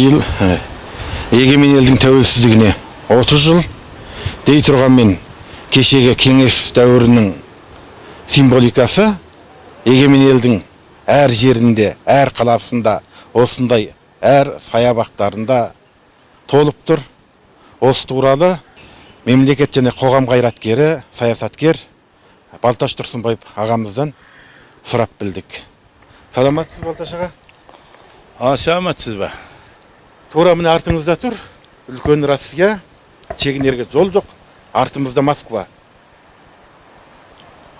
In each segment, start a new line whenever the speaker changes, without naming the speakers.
биыл ә, егемен елдің тәуелсіздігіне 30 жыл дей тұрғанмен кешегі кеңес дәуірінің символикасы егемен елдің әр жерінде әр қаласында осындай әр саябақтарында толып тұр. Осы туралы мемлекет және қоғам қайраткері саясаткер балташ тұрсынбаев ағамыздан сұрап білдік. Саламатсыз балташ аға?
А, ба?
Тура міне артыңызда тұр. Үлкен россия шегінерге жол жоқ. Артымызда москва.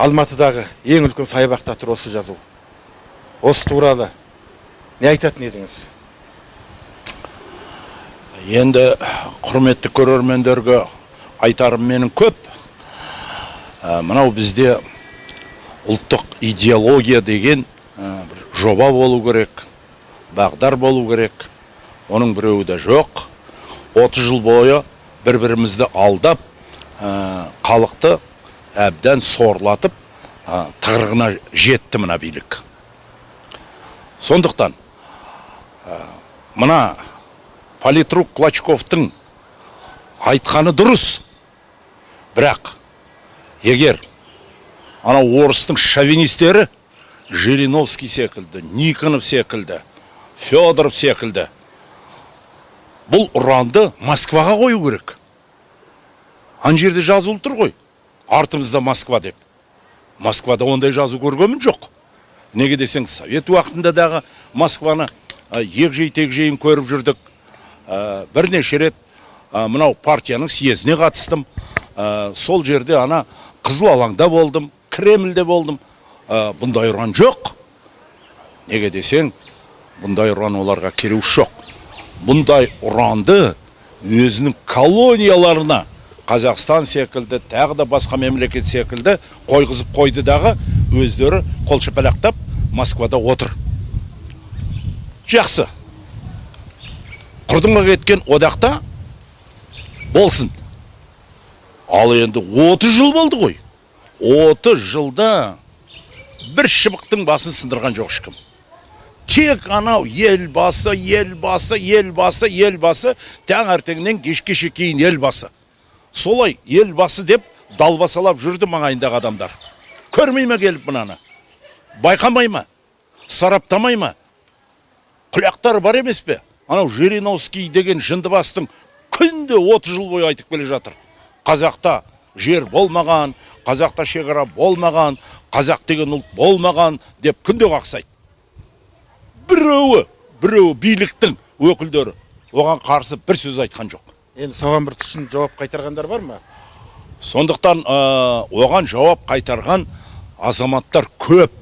Алматыдағы ең үлкен саябақта тұр осы жазу. Осы туралы не айтатын едіңіз?
Енді құрметті көрермендерге айтарым менің көп. Ә, мынау бізде ұлттық идеология деген ә, бір жоба болу керек бағдар болу керек. Оның біреуі де жоқ. 30 жыл бойы бір бірімізді алдап халықты әбден сорлатып ә, жетті мына билік. Сондықтан ә, мына политрук клочковтың айтқаны дұрыс. Бірақ егер анау орыстың шовинистері жириновский секілді никонов секілді федоров секілді бұл ұранды москваға қою керек. Ана жерде жазулы тұр ғой. Артымызда москва деп. Москвада ондай жазу көргенмін жоқ. Неге десең совет уақытында дағы москваны егжей тегжейін көріп жүрдік. Ә, бірнеше рет мынау партияның съезіне қатыстым. Сол жерде ана қызыл алаңда болдым кремльде болдым. Бұндай ұран жоқ. Неге десең бұндай ұран оларға керегі жоқ. Бұндай ұранды өзінің колонияларына қазақстан секілді тағы да басқа мемлекет секілді қойғызып қойды дағы өздері қол шапалақтап москвада отыр. Жақсы. Құрдымға кеткен одақта болсын. Ал енді 30 жыл болды ғой. 30 жылда бір шыбықтың басын сындырған жоқ ешкім. Тек анау елбасы елбасы елбасы елбасы таңертеңнен кешке шейін елбасы солай елбасы деп далбасалап жүрді маңайындағы адамдар көрмей ме келіп мынаны байқамай ма сараптамай ма құлақтары бар емес пе анау жириновский деген жындыбастың күнде 30 жыл бойы айтып келе жатыр қазақта жер болмаған қазақта шекара болмаған қазақ деген ұлт болмаған деп күнде қақсайды біреуі біреуі биліктің өкілдері оған қарсы бір сөз айтқан жоқ.
Енді соған бір түсін жауап қайтарғандар бар ма?
Сондықтан ә, оған жауап қайтарған азаматтар көп.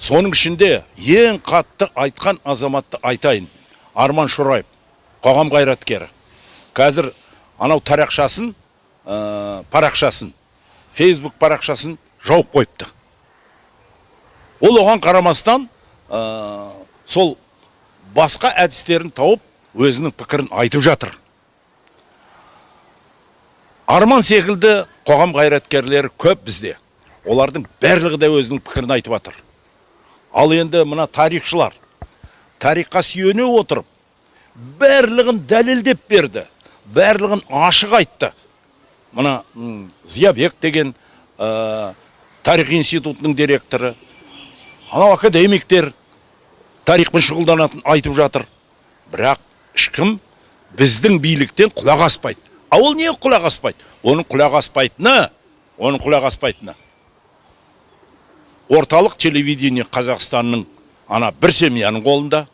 Соның ішінде ең қатты айтқан азаматты айтайын. Арман шораев қоғам қайраткері. Қазір анау тарақшасын ә, парақшасын фейсбук парақшасын жауып қойыпты. Ол оған қарамастан ә, сол басқа әдістерін тауып өзінің пікірін айтып жатыр. Арман секілді қоғам қайраткерлері көп бізде. Олардың барлығы да өзінің пікірін айтып жатыр ал енді мына тарихшылар тарихқа сүйене отырып барлығын дәлелдеп берді барлығын ашық айтты. Мына зиябек деген ә, тарих институтының директоры анау академиктер тарихпен шұғылданатын айтып жатыр. Бірақ ешкім біздің биліктен құлақ аспайды. А ол не құлақ аспайды? Оның құлақ аспайтыны оның құлақ аспайтыны. Орталық телевидение қазақстанның ана бір семьяның қолында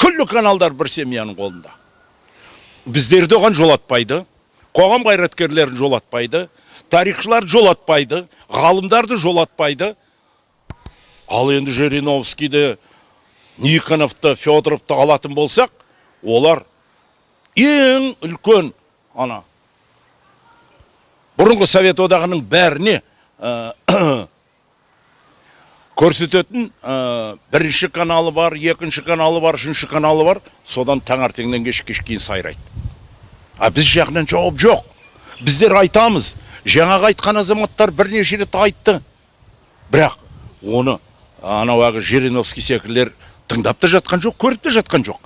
күллі каналдар бір семьяның қолында. Біздерді оған жолатпайды қоғам қайраткерлерін жолатпайды тарихшылар жолатпайды ғалымдарды жолатпайды. Ал енді жириновскийді никоновты федоровты алатын болсақ олар ең үлкен ана бұрынғы совет одағының бәріне көрсететін бірінші каналы бар екінші каналы бар үшінші каналы бар содан таңертеңнен кешке кейін сайрайды. А біз жағынан жауап жоқ. Біздер айтамыз жаңағы айтқан азаматтар бірнеше рет айтты. Бірақ оны анау әлгі жириновский секілділер тыңдап та жатқан жоқ көріп те жатқан жоқ.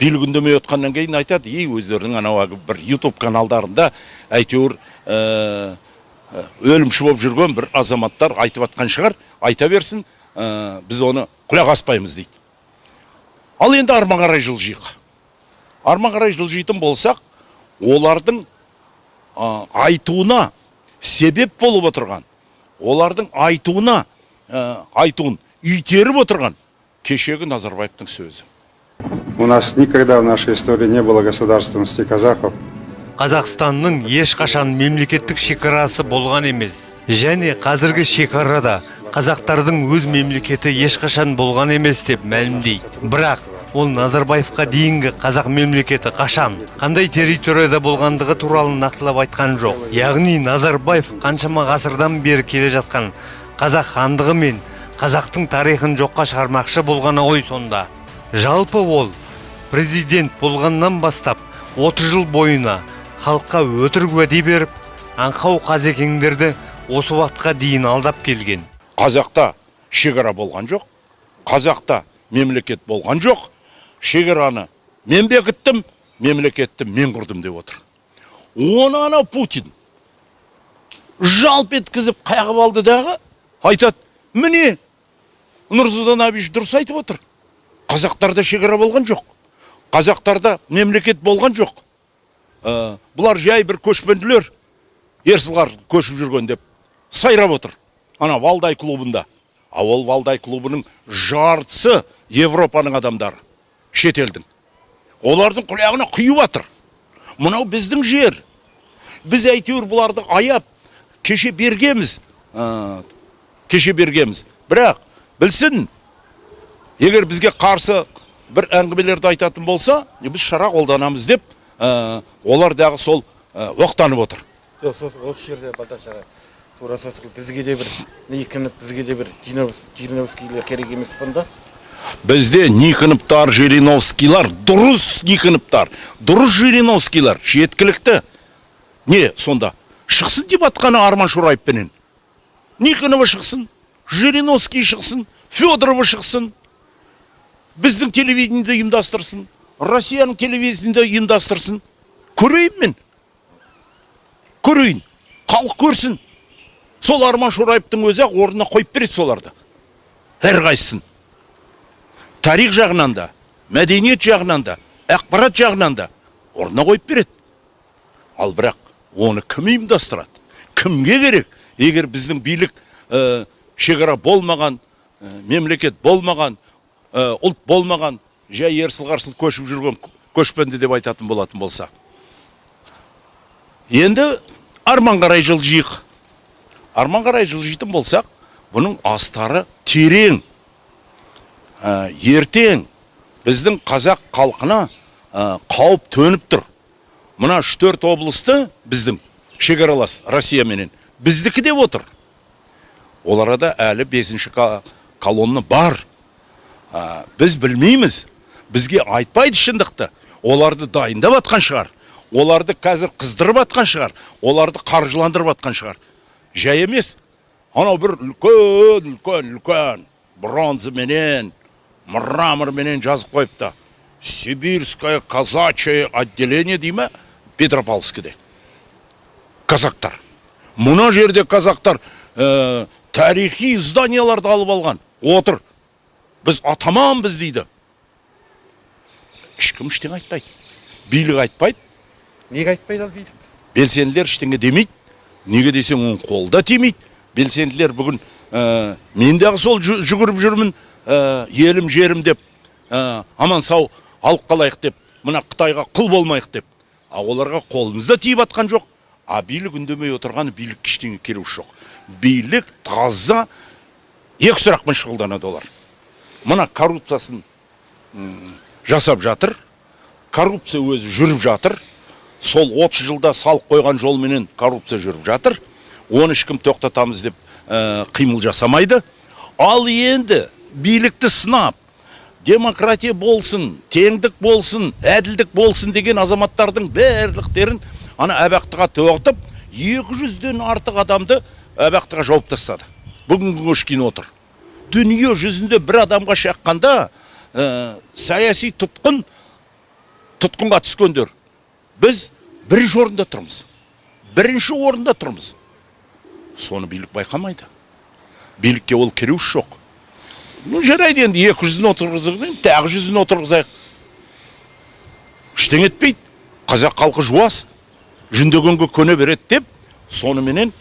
Билік үндемей отқаннан кейін айтады и өздерінің анау әлгі бір ютуб каналдарында әйтеуір ә, ә, өлімші болып жүрген бір азаматтар айтып жатқан шығар айта берсін ә, біз оны құлақ аспаймыз дейді. Ал енді арма қарай жылжиық. Арма қарай жылжитын болсақ олардың ә, айтуына себеп болып отырған олардың айтуына ә, айтуын итеріп отырған кешегі назарбаевтың сөзі.
У нас никогда в нашей истории не было государственности казахов.
қазақстанның ешқашан мемлекеттік шекарасы болған емес. Және қазіргі шекарада қазақтардың өз мемлекеті ешқашан болған емес деп мәлімдейді. Бірақ ол назарбаевқа дейінгі қазақ мемлекеті қашан қандай территорияда болғандығы туралы нақтылап айтқан жоқ. Яғни назарбаев қаншама ғасырдан бері келе жатқан қазақ хандығы мен қазақтың тарихын жоққа шығармақшы болғаны ғой сонда. Жалпы ол президент болғаннан бастап 30 жыл бойына халыққа өтірік уәде беріп аңқау қазекеңдерді осы уақытқа дейін алдап келген.
Қазақта шекара болған жоқ қазақта мемлекет болған жоқ шекараны мен бекіттім мемлекетті мен құрдым деп отыр. Оны анау путин жалп еткізіп қағып алды дағы айтады міне нұрсұлтан әбіш дұрыс айтып отыр. Қазақтарда шекара болған жоқ. Қазақтарда мемлекет болған жоқ. Ә, бұлар жай бір көшпенділер. Ерсылғар көшіп жүрген деп сайрап отыр. Ана валдай клубында. А ол валдай клубының жартысы европаның адамдары. Шетелдің олардың құлағына құйып жатыр мынау біздің жер. Біз әйтеуір бұларды аяп кеше бергеміз. Ә, кеше бергеміз. Бірақ білсін егер бізге қарсы бір әңгімелерді айтатын болса біз шара қолданамыз деп ә, олар дағы сол ә, оқтанып отыр.
Осы жерде балташ аға тура сол бізге де бір никініп бізге де бір жириновскийлер керек емес бұнда.
Бізде никоновтар жириновскийлар дұрыс никоновтар дұрыс жириновскийлар жеткілікті. Не сонда? Шықсын деп атқаны арман шораевпенен. Никонова шықсын. Жириновский шықсын федорова шықсын біздің телевидениеде ұйымдастырсын россияның телевидениеде ұйымдастырсын. Көрейін мен. Көрейін. Халық көрсін. Сол арман шораевтың өзі ақ орнына қойып береді соларды. Әрқайсысын. Тарих жағынан да мәдениет жағынан да ақпарат жағынан да орнына қойып береді. Ал бірақ оны кім ұйымдастырады? Кімге керек? Егер біздің билік ә, шекара болмаған ә, мемлекет болмаған ә, ұлт болмаған жай ерсіл қарсыл көшіп жүрген көшпенді деп айтатын болатын болса. Енді арман қарай жылжиық арман қарай жылжитын болсақ бұның астары терең Ә, ертең біздің қазақ халқына қауіп төніп тұр. Мына үш төрт облысты біздің шекаралас россияменен біздікі деп отыр. Ол арада әлі бесінші колонна бар. Ә, біз білмейміз. Бізге айтпайды шындықты. Оларды дайындап жатқан шығар. Оларды қазір қыздырып жатқан шығар. Оларды қаржыландырып жатқан шығар. Жай емес. Анау бір үлкен үлкен үлкен бронзаменен мраморменен жазып қойыпты сибирское казачье отделение дей ма петропавловскіде. Казактар. Мына жерде казактар тарихи зданияларды алып алған. Отыр. Біз атаманбыз дейді. Ешкім ештеңе айтпайды. Билік айтпайды.
Неге айтпайды ал билік?
Белсенділер ештеңе демейді. Неге десең оның қолы да тимейді. Белсенділер бүгін ә, мен дағы сол жүгіріп жүрмін ә, елім жерім деп ә, аман сау алып қалайық деп мына қытайға құл болмайық деп. А оларға қолымыз да тиіп жатқан жоқ. А билік үндемей отырғаны билікке ештеңе керегі жоқ билік таза екі сұрақпен шұғылданады олар. Мына коррупциясын жасап жатыр. Коррупция өзі жүріп жатыр. Сол 30 жылда салық қойған жолменен коррупция жүріп жатыр. Оны ешкім тоқтатамыз деп ә, қимыл жасамайды. Ал енді билікті сынап демократия болсын теңдік болсын әділдік болсын деген азаматтардың барлықтерін ана абақтыға тоғытып 200-ден артық адамды абақтыға жауып тастады. Бүгінгі күнге отыр. Дүние жүзінде бір адамға шаққанда ә, саяси тұтқын тұтқынға түскендер. Біз бірінші орында тұрмыз. Бірінші орында тұрмыз. Соны билік байқамайды. Билікке ол кереуіш жоқ. Ну жарайды енді екі жүзін отырғызып тағы жүзін отырғызайық. Ештеңе етпейді. Қазақ халқы жуас. Жүндегенге көне береді деп соныменен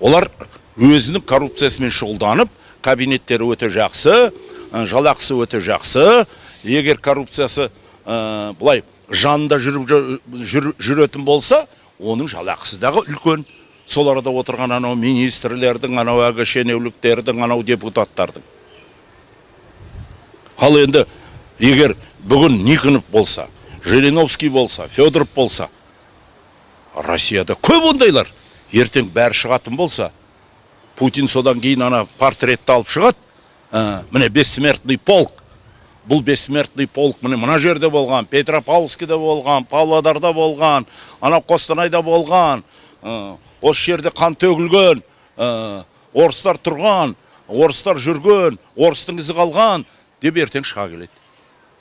олар өзінің коррупциясымен шұғылданып кабинеттері өте жақсы ә, жалақысы өте жақсы егер коррупциясы ә, былай жанында жүріп жүр- жүретін болса оның жалақысы дағы үлкен сол арада отырған анау министрлердің анау әлгі шенеуліктердің анау депутаттардың ал енді егер бүгін никонов болса жириновский болса федоров болса. Россияда көп ондайлар. Ертең бәрі шығатын болса путин содан кейін ана портретті алып шығады. Ә, міне бессмертный полк. Бұл бессмертный полк міне мына жерде болған петропавловскіде болған павлодарда болған анау қостанайда болған. Ә, осы жерде қан төгілген ә, орыстар тұрған орыстар жүрген орыстың ізі қалған деп ертең шыға келеді.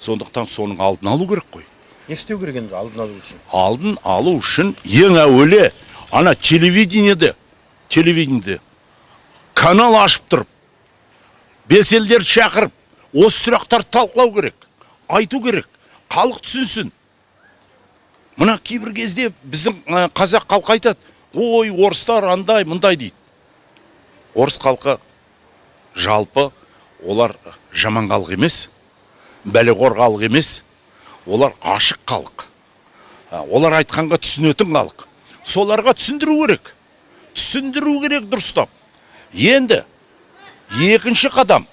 Сондықтан соның алдын алу керек қой.
Не істеу керек енді алдын алу үшін
алдын алу үшін ең әуелі ана телевидениеде телевидениеде канал ашып тұрып белсенділерді шақырып осы сұрақтарды талқылау керек айту керек халық түсінсін мына кейбір кезде біздің қазақ халқы айтады ой орыстар андай мындай дейді орыс халқы жалпы олар жаман халық емес бәлеқор халық емес олар ашық халық. Олар айтқанға түсінетін халық. Соларға түсіндіру керек. Түсіндіру керек дұрыстап. Енді екінші қадам.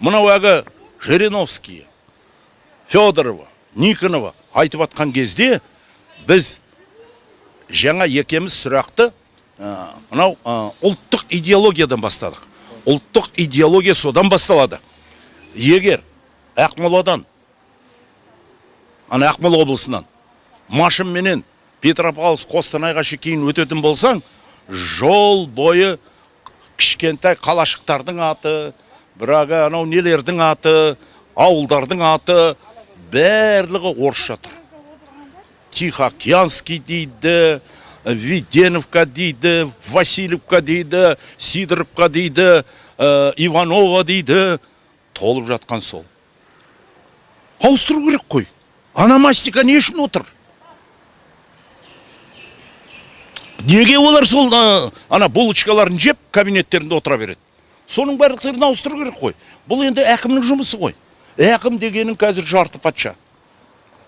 Мынау әлгі жириновский федорова никонова айтып жатқан кезде біз жаңа екеміз сұрақты мынау ұлттық идеологиядан бастадық. Ұлттық идеология содан басталады. Егер ақмоладан ана ақмола облысынан. Машинменен петропавловск қостанайға шейін өтетін болсаң жол бойы кішкентай қалашықтардың аты бірағы анау нелердің аты ауылдардың аты барлығы орысша тұр. Тихоокеанский дейді веденовка дейді васильевка дейді сидоровка дейді ә, иванова дейді толып жатқан сол. Ауыстыру керек қой. Аномастика не үшін отыр? Неге олар сол ана булочкаларын жеп кабинеттерінде отыра береді? Соның барлықтарын ауыстыру керек қой. Бұл енді әкімнің жұмысы ғой әкім дегенің қазір жарты патша.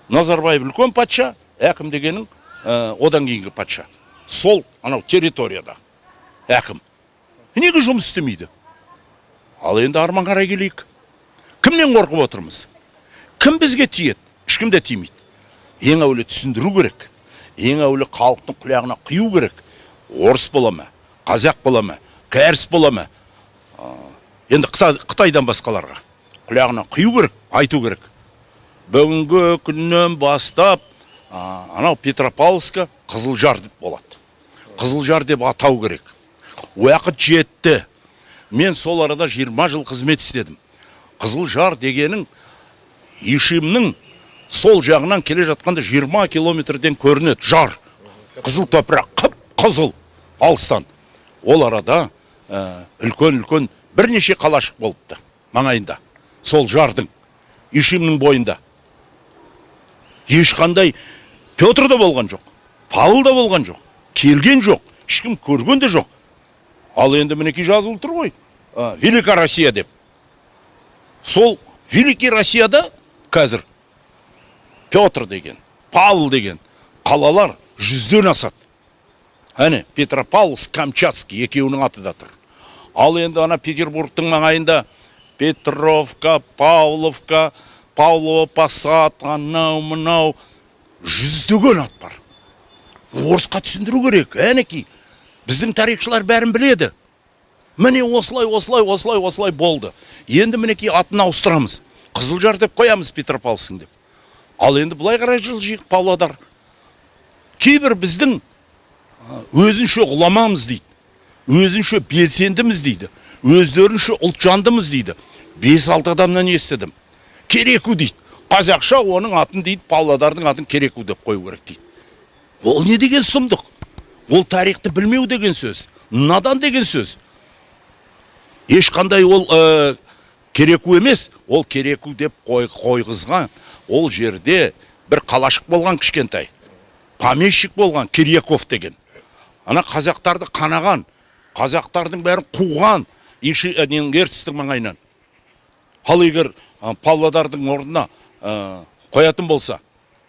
Назарбаев үлкен патша әкім дегенің одан кейінгі патша. Сол анау территорияда әкім. Неге жұмыс істемейді? Ал енді арман қарай келейік. Кімнен қорқып отырмыз? Кім бізге тиеді? Ешкім де тимейді. Ең әуелі түсіндіру керек. Ең әуелі халықтың құлағына құю керек. Орыс бола ма? Қазақ бола ма? Кәріс бола ма? Енді Қытай- қытайдан басқаларға құлағына құю керек айту керек. Бүгінгі күннен бастап анау петропавловска қызылжар деп болады. Қызылжар деп атау керек. Уақыт жетті. Мен сол арада 20 жыл қызмет істедім. Қызылжар дегенің ишимнің сол жағынан келе жатқанда 20 километрден көрінеді. Жар. Қызыл топырақ. Қып қызыл. Алыстан. Ол арада ә, үлкен үлкен бірнеше қалашық болыпты маңайында. Сол жардың ишимнің бойында. Ешқандай петр да болған жоқ павел да болған жоқ келген жоқ ешкім көрген де жоқ. Ал енді мінекей жазылып тұр ғой ә, великая россия деп. Сол великий россияда қазір петр деген павел деген қалалар жүзден асады. Әне петропавловск камчатский екеуінің аты да тұр. Ал енді ана петербургтың маңайында петровка павловка павлово посад анау мынау жүздеген ат бар. Орысқа түсіндіру керек. Әнекей біздің тарихшылар бәрін біледі. Міне осылай осылай осылай осылай болды. Енді мінекей атын ауыстырамыз. Қызылжар деп қоямыз петропавловск деп. Ал енді былай қарай жылжиық павлодар. Кейбір біздің өзінше ғұламамыз дейді өзінше белсендіміз дейді өздерінше ұлтжандымыз дейді. Бес алты адамнан естідім. Кереку дейді. Қазақша оның атын дейді павлодардың атын кереку деп қою керек дейді. Ол не деген сұмдық? Ол тарихты білмеу деген сөз надан деген сөз. Ешқандай ол ә, кереку емес ол кереку деп қой, қойғызған ол жерде бір қалашық болған кішкентай помещик болған кирьяков деген. Ана қазақтарды қанаған қазақтардың бәрін қуған ненің ертістің маңайынан. Ал егер ә, павлодардың орнына ә, қоятын болса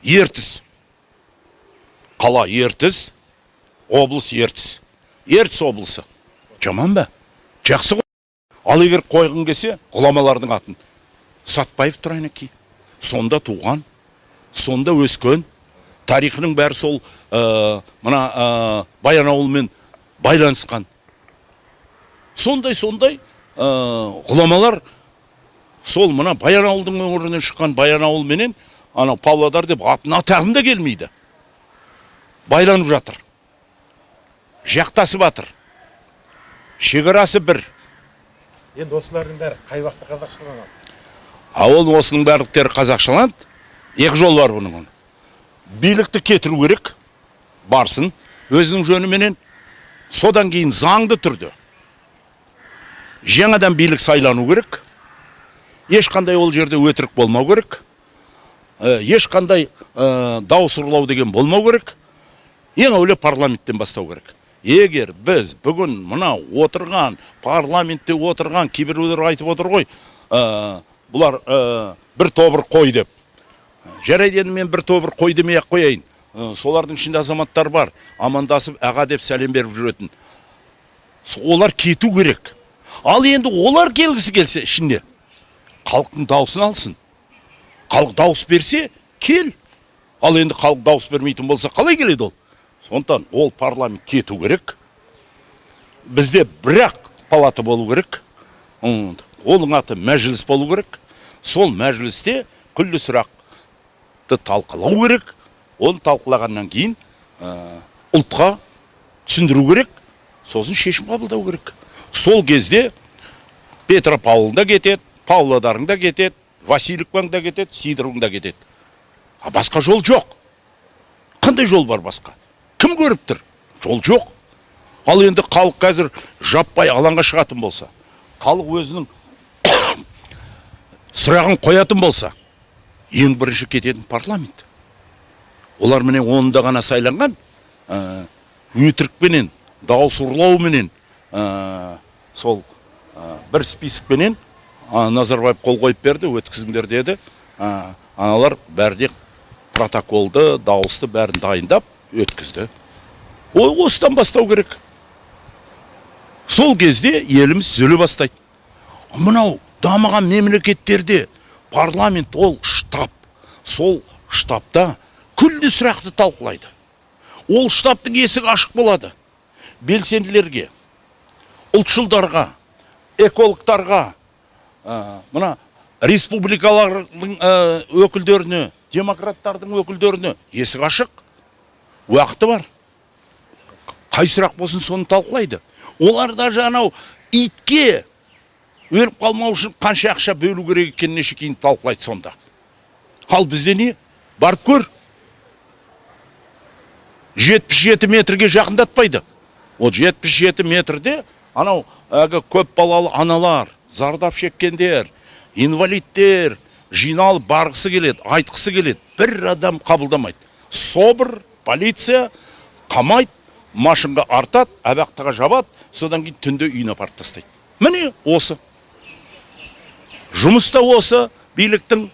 ертіс. Қала ертіс облыс ертіс. Ертіс облысы. Жаман ба? Жақсы ғой. Ал егер қойғың келсе ғұламалардың атын. Сатпаев тұрайнеки сонда туған сонда өскен тарихының бәрі сол ә, мына ә, баянауылмен байланысқан. Сондай сондай ә, ғұламалар сол мына баянауылдың өңірінен шыққан баянауыл менен анау павлодар деп атын атағым да келмейді. Байланып жатыр. Жақтасып жатыр шекарасы бір.
Енді осылардың бәрі қай уақытта қазақшыланады
а ол осының барлықтары қазақшаланды екі жол бар бұның. Билікті кетіру керек барсын өзінің жөніменен. Содан кейін заңды түрде жаңадан билік сайлану керек. Ешқандай ол жерде өтірік болмау керек. Ә, ешқандай ә, дауыс ұрлау деген болмау керек. Ең әуелі парламенттен бастау керек. Егер біз бүгін мынау отырған парламентте отырған кейбіреулер айтып отыр ғой ә, бұлар ә, бір тобыр қой деп. Жарайды енді мен бір тобыр қой демей ақ қояйын. Ә, солардың ішінде азаматтар бар. Амандасып аға деп сәлем беріп жүретін. Олар кету керек. Ал енді олар келгісі келсе ішіне халықтың дауысын алсын. Халық дауыс берсе кел. Ал енді халық дауыс бермейтін болса қалай келеді ол? Сондықтан ол парламент кету керек. Бізде бір ақ палата болу керек. Оның аты мәжіліс болу керек. Сол мәжілісте күллі сұрақты талқылау керек. Оны талқылағаннан кейін ә, ұлтқа түсіндіру керек. Сосын шешім қабылдау керек. Сол кезде петропавлда кетеді павлодарың кетеді васильевкаң да кетеді сидоровың да кетеді. А басқа жол жоқ. Қандай жол бар басқа? Кім көріп тұр? Жол жоқ. Ал енді халық қазір жаппай алаңға шығатын болса халық өзінің сұрағын қоятын болса ең бірінші кететін парламент. Олар міне онында ғана сайланған ә, өтірікпенен дауыс ұрлауменен ә, сол ә, бір списокпенен а, назарбаев қол қойып берді өткізіңдер деді. Аналар бәріне протоколды дауысты бәрін дайындап өткізді. Ол осыдан бастау керек. Сол кезде еліміз түзеле бастайды. Мынау дамыған мемлекеттерде парламент ол штаб. Сол штабта күллі сұрақты талқылайды. Ол штабтың есігі ашық болады. Белсенділерге ұлтшылдарға экологтарға ә, мына республикалардың ә, өкілдеріне демократтардың өкілдеріне есік ашық уақыты бар. Қай сұрақ болсын соны талқылайды. Олар даже анау итке өліп қалмау үшін қанша ақша бөлу керек екеніне шейін талқылайды сонда. Ал бізде не? Барып көр. жетпіс жеті метрге жақындатпайды. Ол жетпіс жеті метрде анау әлгі көп балалы аналар зардап шеккендер инвалидтер жиналып барғысы келеді айтқысы келеді бір адам қабылдамайды. Собр полиция қамайды машинға артады абақтыға жабады содан кейін түнде үйіне апарып тастайды. Міне осы. Жұмыс та осы биліктің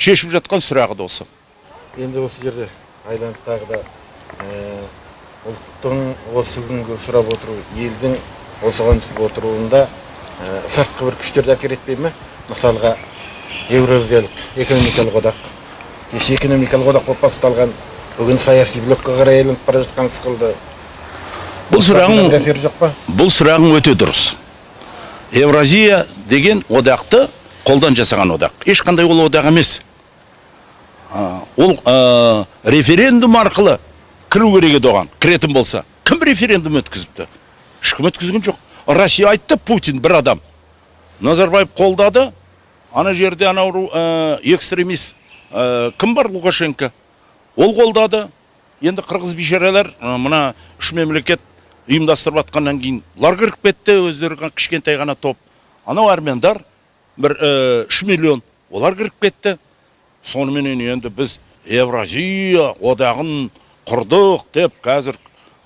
шешіп жатқан сұрағы да осы.
Енді осы жерде айланып тағы да ә, ұлттың осы күнгі ұшырап отыру елдің осыған түсіп отыруында ә, сыртқы бір күштер де әсер етпей ме? Мысалға еуразиялық экономикалық одақ. Кеше экономикалық одақ болып басталған бүгін саяси блокқа қарай айналып бара жатқан сықылды.
Бұл сұрағың
әсері жоқ па?
бұл сұрағың өте дұрыс. Евразия деген одақты қолдан жасаған одақ. Ешқандай ол одақ емес. Ол референдум арқылы кіру керек еді оған кіретін болса. Кім референдум өткізіпті? Ешкім өткізген жоқ. Россия айтты путин бір адам. Назарбаев қолдады. Ана жерде анау ә, экстремист кім бар лукашенко? Ол қолдады. Енді қырғыз бейшаралар ә, мына үш мемлекет ұйымдастырып жатқаннан кейін бұлар кіріп кетті өздері кішкентай ғана топ. Анау армяндар бір ә, үш миллион. Олар кіріп кетті. Соныменен енді біз евразия одағын құрдық деп қазір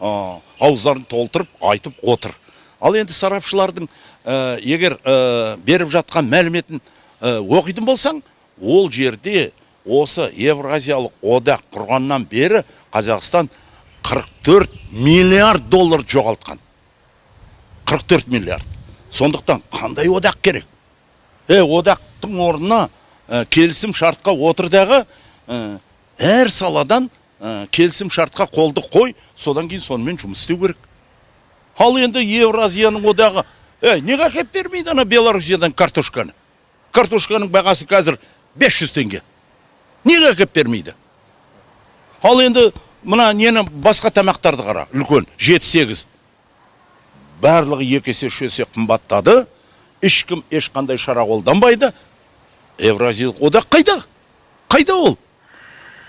ә, ауыздарын толтырып айтып отыр. Ал енді сарапшылардың ә, егер ә, беріп жатқан мәліметін оқитын болсаң ол жерде осы евразиялық одақ құрғаннан бері қазақстан 44 миллиард доллар жоғалтқан. 44 миллиард. Сондықтан қандай одақ керек? Е одақтың орнына ә, келісім шартқа отыр дағы ә, әр саладан ә, келісім шартқа қолды қой содан кейін сонымен жұмыс істеу керек. Ал енді евразияның одағы е неге әкеліп бермейді ана белоруссиядан картошканы? Картошканың бағасы қазір 500 теңге. Неге әкеліп бермейді? Ал енді мына нені басқа тамақтарды қара үлкен жеті сегіз барлығы екі есе үш есе қымбаттады. Ешкім ешқандай шара қолданбайды. Евразиялық одақ қайда? Қайда ол?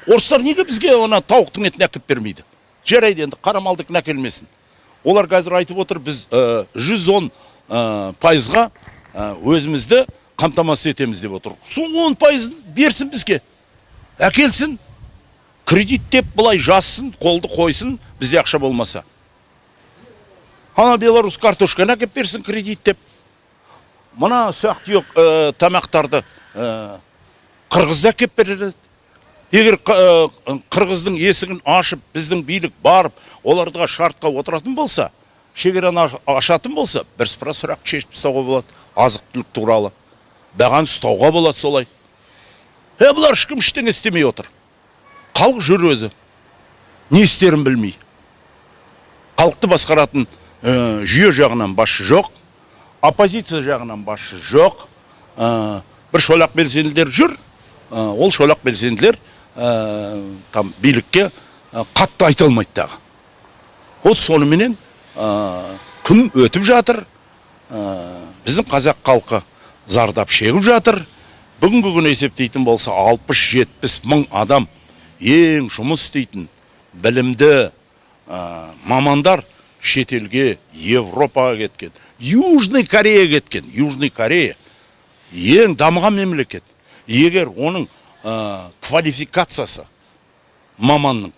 Орыстар неге бізге ана тауықтың етін әкеліп бермейді? Жарайды енді қара әкелмесін. Олар қазір айтып отыр біз ә, 110 ә, пайызға ә, өзімізді қамтамасыз етеміз деп отыр. Сол 10 пайызын берсін бізге. Әкелсін. Кредиттеп былай жазсын қолды қойсын бізде ақша болмаса. Ана беларусь картошканы әкеліп берсін кредиттеп мына ұсақ түйек ә, тамақтарды ә, қырғызда әкеліп береді. Егер ә, қырғыздың есігін ашып біздің билік барып оларға шартқа отыратын болса шекараны аш- ашатын болса бірсыпыра сұрақ шешіп тастауға болады азық түлік туралы. Бағаны ұстауға болады солай. Е бұлар ешкім ештеңе істемей отыр. Халық жүр өзі. Не істерін білмей. Халықты басқаратын ә, жүйе жағынан басшы жоқ оппозиция жағынан басшы жоқ ә, бір шолақ белсенділер жүр ә, ол шолақ белсенділер там билікке қатты айта алмайды дағы вот соныменен күн өтіп жатыр біздің қазақ халқы зардап шегіп жатыр. Бүгінгі күні есептейтін болса 60-70 мың адам ең жұмыс істейтін білімді ә, мамандар шетелге европаға кеткен южный корея кеткен. Южный корея ең дамыған мемлекет. Егер оның ә, квалификациясы маманның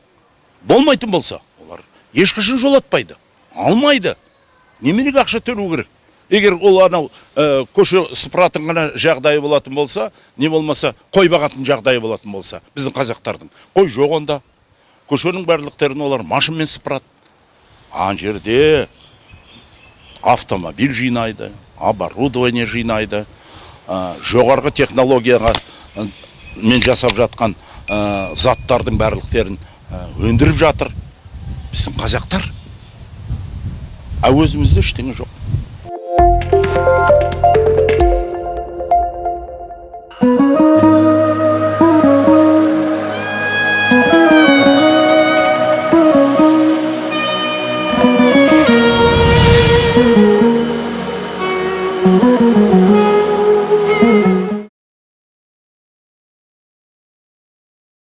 болмайтын болса олар ешқашан жолатпайды алмайды. Неменеге ақша төлеу керек. Егер ол анау ә, көше сыпыратын ғана жағдайы болатын болса не болмаса қой бағатын жағдайы болатын болса біздің қазақтардың қой жоқ онда. Көшенің барлықтерін олар машинмен сыпырады. Ана жерде автомобиль жинайды оборудование жинайды жоғарғы технологияға мен жасап жатқан заттардың барлықтерін өндіріп жатыр. Біздің қазақтар. А өзімізде ештеңе жоқ. Música